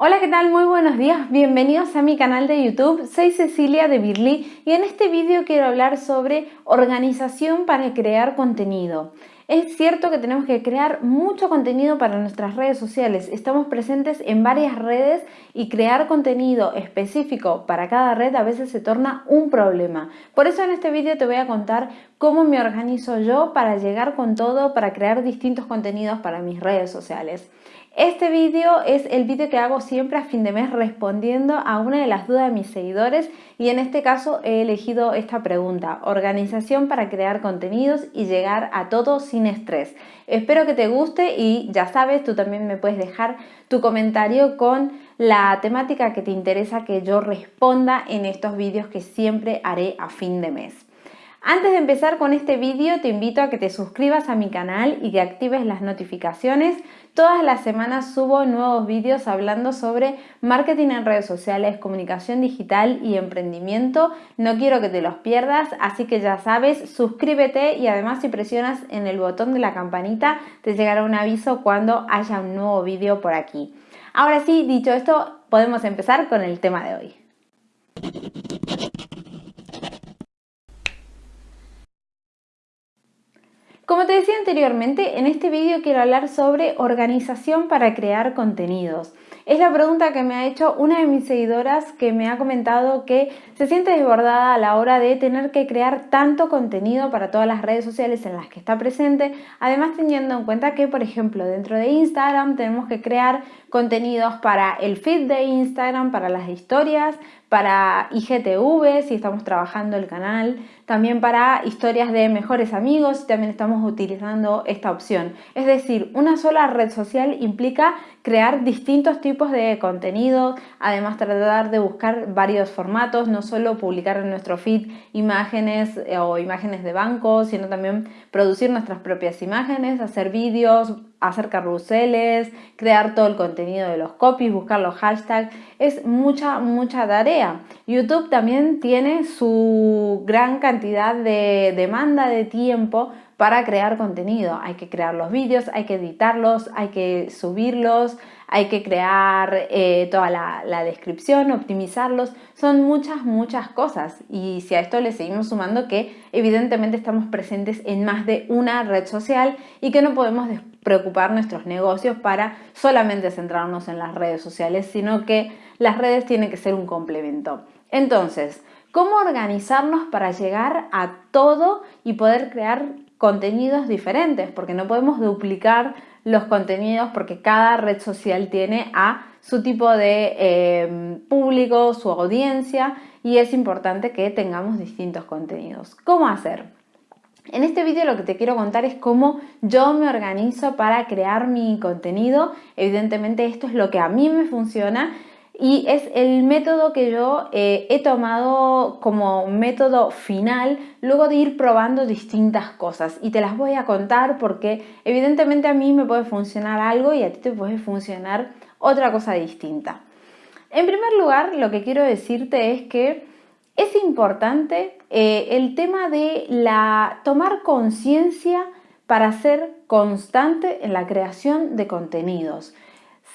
Hola, ¿qué tal? Muy buenos días, bienvenidos a mi canal de YouTube. Soy Cecilia de Birly y en este vídeo quiero hablar sobre organización para crear contenido. Es cierto que tenemos que crear mucho contenido para nuestras redes sociales. Estamos presentes en varias redes y crear contenido específico para cada red a veces se torna un problema. Por eso en este vídeo te voy a contar cómo me organizo yo para llegar con todo, para crear distintos contenidos para mis redes sociales. Este vídeo es el vídeo que hago siempre a fin de mes respondiendo a una de las dudas de mis seguidores y en este caso he elegido esta pregunta, organización para crear contenidos y llegar a todo sin estrés. Espero que te guste y ya sabes, tú también me puedes dejar tu comentario con la temática que te interesa que yo responda en estos vídeos que siempre haré a fin de mes. Antes de empezar con este vídeo te invito a que te suscribas a mi canal y que actives las notificaciones. Todas las semanas subo nuevos vídeos hablando sobre marketing en redes sociales, comunicación digital y emprendimiento. No quiero que te los pierdas, así que ya sabes, suscríbete y además si presionas en el botón de la campanita te llegará un aviso cuando haya un nuevo vídeo por aquí. Ahora sí, dicho esto, podemos empezar con el tema de hoy. Como te decía anteriormente, en este vídeo quiero hablar sobre organización para crear contenidos. Es la pregunta que me ha hecho una de mis seguidoras que me ha comentado que se siente desbordada a la hora de tener que crear tanto contenido para todas las redes sociales en las que está presente, además teniendo en cuenta que, por ejemplo, dentro de Instagram tenemos que crear contenidos para el feed de Instagram, para las historias, para IGTV si estamos trabajando el canal, también para historias de mejores amigos también estamos utilizando esta opción. Es decir, una sola red social implica crear distintos tipos de contenido, además tratar de buscar varios formatos, no solo publicar en nuestro feed imágenes eh, o imágenes de banco, sino también producir nuestras propias imágenes, hacer vídeos, hacer carruseles, crear todo el contenido de los copies, buscar los hashtags, es mucha, mucha tarea. YouTube también tiene su gran cantidad de demanda de tiempo para crear contenido. Hay que crear los vídeos, hay que editarlos, hay que subirlos, hay que crear eh, toda la, la, descripción, optimizarlos. Son muchas, muchas cosas. Y si a esto le seguimos sumando que evidentemente estamos presentes en más de una red social y que no podemos preocupar nuestros negocios para solamente centrarnos en las redes sociales, sino que las redes tienen que ser un complemento. Entonces, ¿cómo organizarnos para llegar a todo y poder crear contenidos diferentes, porque no podemos duplicar los contenidos porque cada red social tiene a su tipo de em, público, su audiencia y es importante que tengamos distintos contenidos. ¿Cómo hacer? En este vídeo lo que te quiero contar es cómo yo me organizo para crear mi contenido. Evidentemente esto es lo que a mí me funciona y es el método que yo eh, he tomado como método final luego de ir probando distintas cosas y te las voy a contar porque evidentemente a mí me puede funcionar algo y a ti te puede funcionar otra cosa distinta. En primer lugar, lo que quiero decirte es que es importante eh, el tema de la tomar conciencia para ser constante en la creación de contenidos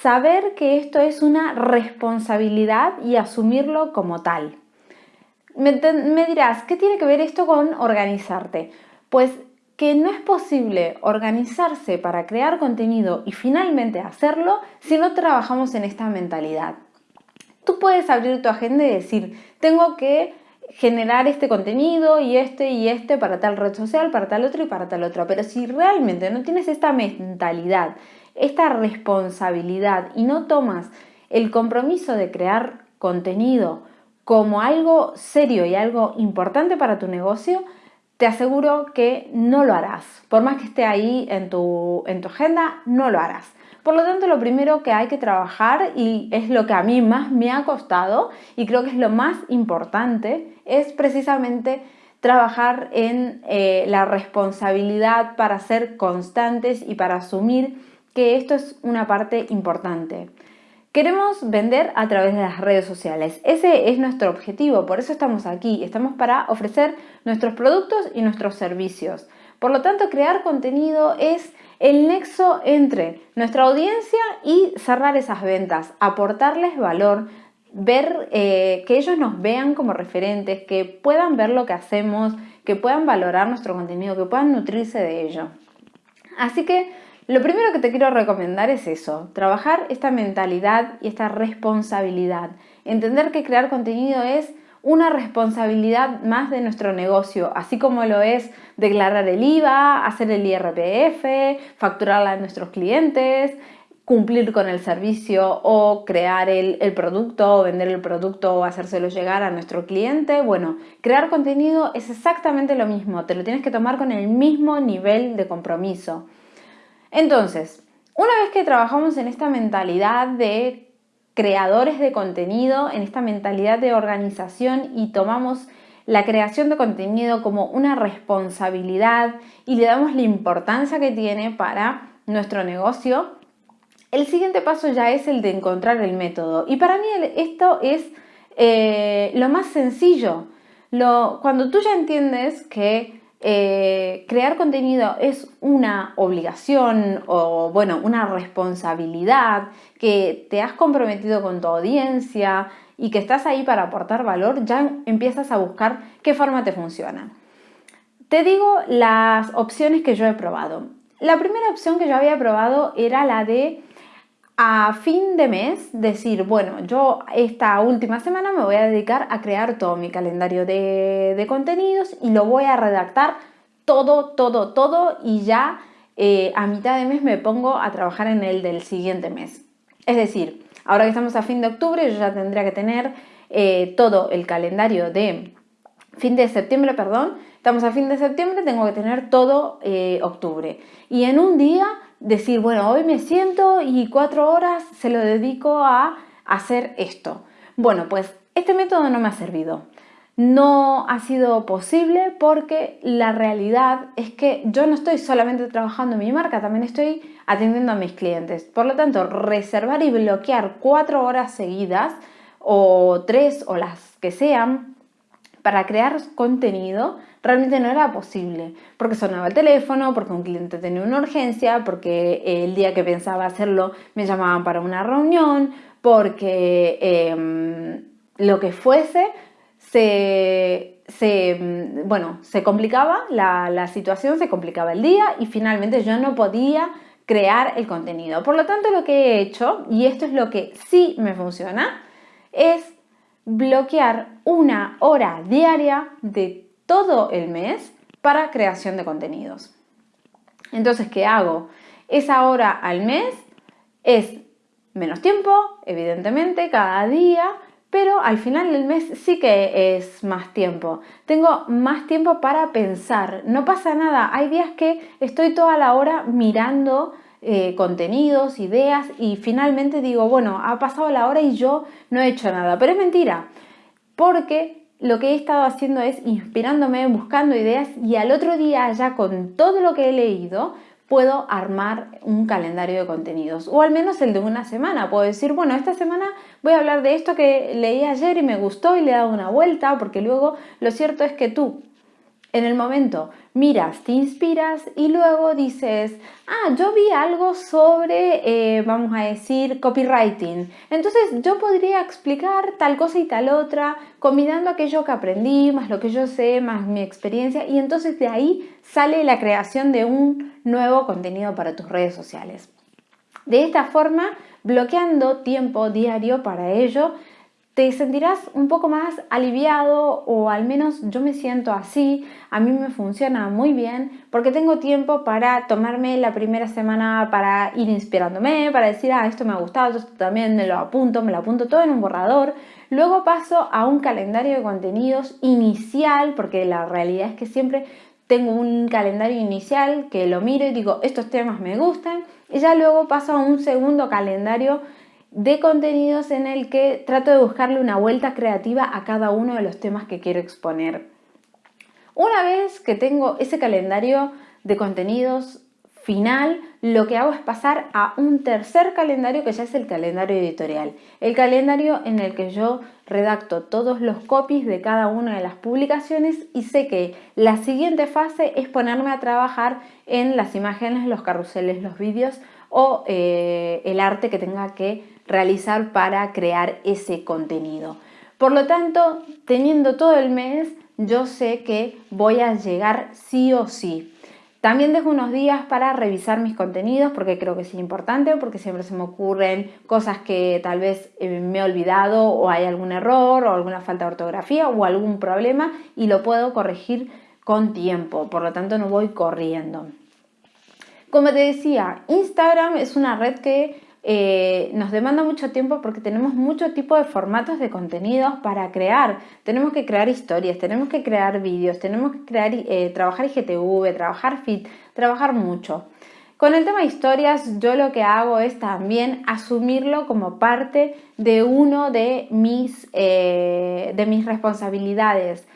saber que esto es una responsabilidad y asumirlo como tal. Me, dirás, ¿qué tiene que ver esto con organizarte? Pues que no es posible organizarse para crear contenido y finalmente hacerlo si no trabajamos en esta mentalidad. Tú puedes abrir tu agenda y decir, tengo que generar este contenido y este y este para tal red social, para tal otro y para tal otro. Pero si realmente no tienes esta mentalidad esta responsabilidad y no tomas el compromiso de crear contenido como algo serio y algo importante para tu negocio, te aseguro que no lo harás. Por más que esté ahí en tu, en tu agenda, no lo harás. Por lo tanto, lo primero que hay que trabajar, y es lo que a mí más me ha costado, y creo que es lo más importante, es precisamente trabajar en eh, la responsabilidad para ser constantes y para asumir que esto es una parte importante. Queremos vender a través de las redes sociales. Ese es nuestro objetivo, por eso estamos aquí. Estamos para ofrecer nuestros productos y nuestros servicios. Por lo tanto, crear contenido es el nexo entre nuestra audiencia y cerrar esas ventas, aportarles valor, ver eh, que ellos nos vean como referentes, que puedan ver lo que hacemos, que puedan valorar nuestro contenido, que puedan nutrirse de ello. Así que lo primero que te quiero recomendar es eso, trabajar esta mentalidad y esta responsabilidad. Entender que crear contenido es una responsabilidad más de nuestro negocio, así como lo es declarar el IVA, hacer el IRPF, facturarla a nuestros clientes, cumplir con el servicio o crear el, el, producto o vender el producto o hacérselo llegar a nuestro cliente. Bueno, crear contenido es exactamente lo mismo, te lo tienes que tomar con el mismo nivel de compromiso. Entonces, una vez que trabajamos en esta mentalidad de creadores de contenido, en esta mentalidad de organización y tomamos la creación de contenido como una responsabilidad y le damos la importancia que tiene para nuestro negocio, el siguiente paso ya es el de encontrar el método. Y para mí esto es eh, lo más sencillo. cuando tú ya entiendes que eh, crear contenido es una obligación o bueno, una responsabilidad que te has comprometido con tu audiencia y que estás ahí para aportar valor, ya empiezas a buscar qué forma te funciona. Te digo las opciones que yo he probado. La primera opción que yo había probado era la de a fin de mes decir, bueno, yo esta última semana me voy a dedicar a crear todo mi calendario de, contenidos y lo voy a redactar todo, todo, todo y ya eh, a mitad de mes me pongo a trabajar en el del siguiente mes. Es decir, ahora que estamos a fin de octubre, yo ya tendría que tener eh, todo el calendario de fin de septiembre, perdón, estamos a fin de septiembre, tengo que tener todo eh, octubre. Y en un día decir, bueno, hoy me siento y cuatro horas se lo dedico a hacer esto. Bueno, pues este método no me ha servido. No ha sido posible porque la realidad es que yo no estoy solamente trabajando en mi marca, también estoy atendiendo a mis clientes. Por lo tanto, reservar y bloquear cuatro horas seguidas o tres o las que sean para crear contenido realmente no era posible, porque sonaba el teléfono, porque un cliente tenía una urgencia, porque el día que pensaba hacerlo me llamaban para una reunión, porque em, lo que fuese, se, bueno, se complicaba la, la situación, se complicaba el día y finalmente yo no podía crear el contenido. Por lo tanto, lo que he hecho, y esto es lo que sí me funciona, es bloquear una hora diaria de todo el mes para creación de contenidos. Entonces, ¿qué hago? Esa hora al mes es menos tiempo, evidentemente, cada día, pero al final del mes sí que es más tiempo. Tengo más tiempo para pensar. No pasa nada. Hay días que estoy toda la hora mirando eh, contenidos, ideas y finalmente digo, bueno, ha pasado la hora y yo no he hecho nada. Pero es mentira, porque lo que he estado haciendo es inspirándome, buscando ideas y al otro día ya con todo lo que he leído puedo armar un calendario de contenidos o al menos el de una semana. Puedo decir, bueno, esta semana voy a hablar de esto que leí ayer y me gustó y le he dado una vuelta porque luego lo cierto es que tú en el momento miras, te inspiras y luego dices, ah, yo vi algo sobre, eh, vamos a decir, copywriting. Entonces yo podría explicar tal cosa y tal otra, combinando aquello que aprendí, más lo que yo sé, más mi experiencia, y entonces de ahí sale la creación de un nuevo contenido para tus redes sociales. De esta forma, bloqueando tiempo diario para ello, te sentirás un poco más aliviado o al menos yo me siento así, a mí me funciona muy bien porque tengo tiempo para tomarme la primera semana para ir inspirándome, para decir, ah, esto me ha gustado, esto también me lo apunto, me lo apunto todo en un borrador. Luego paso a un calendario de contenidos inicial porque la realidad es que siempre tengo un calendario inicial que lo miro y digo, estos temas me gustan y ya luego paso a un segundo calendario de contenidos en el que trato de buscarle una vuelta creativa a cada uno de los temas que quiero exponer. Una vez que tengo ese calendario de contenidos final lo que hago es pasar a un tercer calendario que ya es el calendario editorial. El calendario en el que yo redacto todos los copies de cada una de las publicaciones y sé que la siguiente fase es ponerme a trabajar en las imágenes, los carruseles, los vídeos o eh, el arte que tenga que realizar para crear ese contenido. Por lo tanto, teniendo todo el mes, yo sé que voy a llegar sí o sí. También dejo unos días para revisar mis contenidos porque creo que es importante, porque siempre se me ocurren cosas que tal vez eh, me he olvidado o hay algún error o alguna falta de ortografía o algún problema y lo puedo corregir con tiempo, por lo tanto no voy corriendo. Como te decía, Instagram es una red que eh, nos demanda mucho tiempo porque tenemos mucho tipo de formatos de contenidos para crear. Tenemos que crear historias, tenemos que crear vídeos, tenemos que crear, eh, trabajar IGTV, trabajar Fit, trabajar mucho. Con el tema de historias, yo lo que hago es también asumirlo como parte de uno de mis, eh, de mis responsabilidades.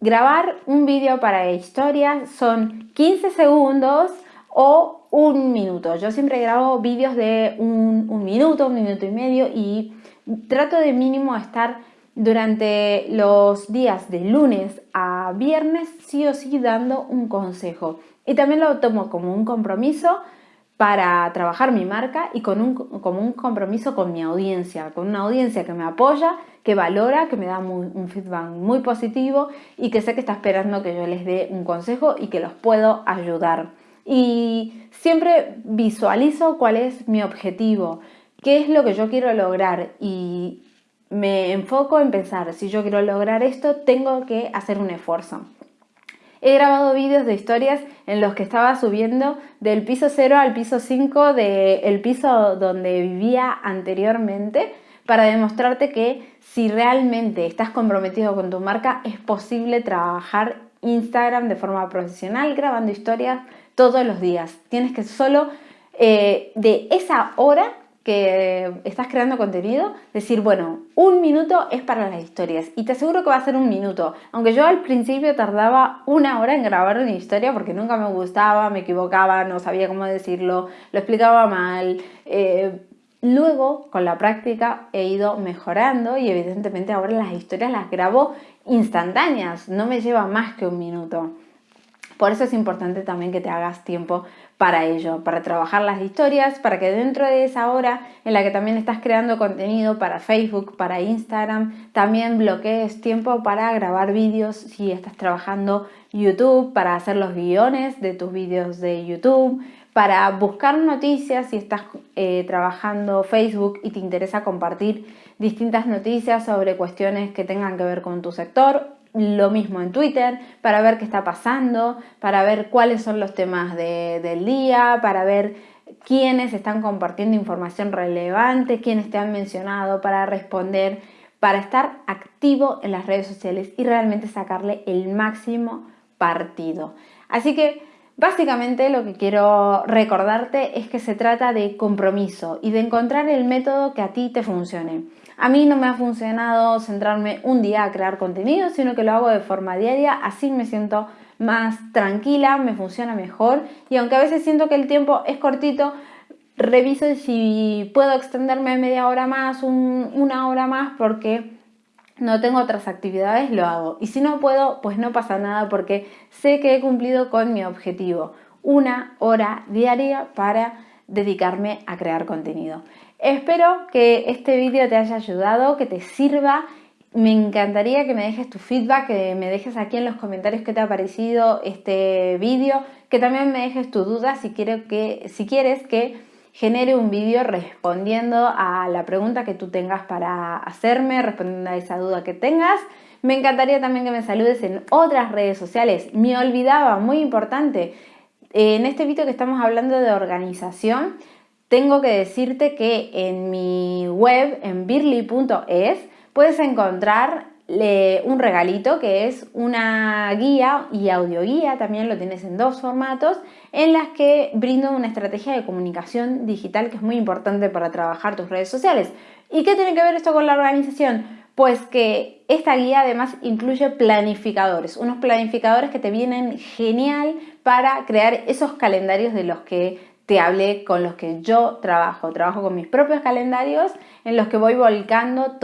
Grabar un vídeo para historias son 15 segundos o un minuto. Yo siempre grabo vídeos de un, minuto, un minuto y medio y trato de mínimo estar durante los días de lunes a viernes sí o sí dando un consejo. Y también lo tomo como un compromiso para trabajar mi marca y con un, como un compromiso con mi audiencia, con una audiencia que me apoya, que valora, que me da un feedback muy positivo y que sé que está esperando que yo les dé un consejo y que los puedo ayudar y siempre visualizo cuál es mi objetivo, qué es lo que yo quiero lograr y me enfoco en pensar, si yo quiero lograr esto, tengo que hacer un esfuerzo. He grabado vídeos de historias en los que estaba subiendo del piso 0 al piso 5 del piso donde vivía anteriormente para demostrarte que si realmente estás comprometido con tu marca es posible trabajar Instagram de forma profesional grabando historias todos los días. Tienes que solo eh, de esa hora que estás creando contenido, decir, bueno, un minuto es para las historias y te aseguro que va a ser un minuto. Aunque yo al principio tardaba una hora en grabar una historia porque nunca me gustaba, me equivocaba, no sabía cómo decirlo, lo explicaba mal. Eh, luego, con la práctica, he ido mejorando y evidentemente ahora las historias las grabo instantáneas, no me lleva más que un minuto. Por eso es importante también que te hagas tiempo para ello, para trabajar las historias, para que dentro de esa hora en la que también estás creando contenido para Facebook, para Instagram, también bloquees tiempo para grabar vídeos si estás trabajando YouTube, para hacer los guiones de tus vídeos de YouTube, para buscar noticias si estás eh, trabajando Facebook y te interesa compartir distintas noticias sobre cuestiones que tengan que ver con tu sector lo mismo en Twitter, para ver qué está pasando, para ver cuáles son los temas del día, para ver quiénes están compartiendo información relevante, quiénes te han mencionado, para responder, para estar activo en las redes sociales y realmente sacarle el máximo partido. Así que básicamente lo que quiero recordarte es que se trata de compromiso y de encontrar el método que a ti te funcione. A mí no me ha funcionado centrarme un día a crear contenido, sino que lo hago de forma diaria, así me siento más tranquila, me funciona mejor y aunque a veces siento que el tiempo es cortito, reviso si puedo extenderme media hora más, una hora más, porque no tengo otras actividades, lo hago. Y si no puedo, pues no pasa nada porque sé que he cumplido con mi objetivo. Una hora diaria para dedicarme a crear contenido. Espero que este vídeo te haya ayudado, que te sirva. Me encantaría que me dejes tu feedback, que me dejes aquí en los comentarios qué te ha parecido este vídeo, que también me dejes tu duda si, si quieres que genere un vídeo respondiendo a la pregunta que tú tengas para hacerme, respondiendo a esa duda que tengas. Me encantaría también que me saludes en otras redes sociales. Me olvidaba, muy importante, en este vídeo que estamos hablando de organización, tengo que decirte que en mi web, en birly.es, puedes encontrar un regalito que es una guía y audioguía, también lo tienes en dos formatos, en las que brindo una estrategia de comunicación digital que es muy importante para trabajar tus redes sociales. ¿Y qué tiene que ver esto con la organización? Pues que esta guía además incluye planificadores, unos planificadores que te vienen genial para crear esos calendarios de los que te hablé, con los que yo trabajo. Trabajo con mis propios calendarios en los que voy volcando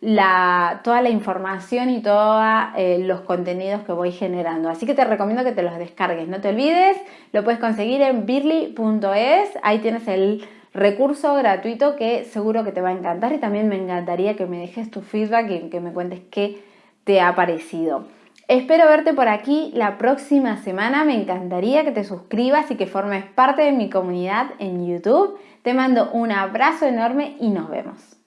la, toda la información y todos eh, los contenidos que voy generando. Así que te recomiendo que te los descargues. No te olvides, lo puedes conseguir en birly.es. Ahí tienes el recurso gratuito que seguro que te va a encantar y también me encantaría que me dejes tu feedback y que me cuentes qué te ha parecido. Espero verte por aquí la próxima semana. Me encantaría que te suscribas y que formes parte de mi comunidad en YouTube. Te mando un abrazo enorme y nos vemos.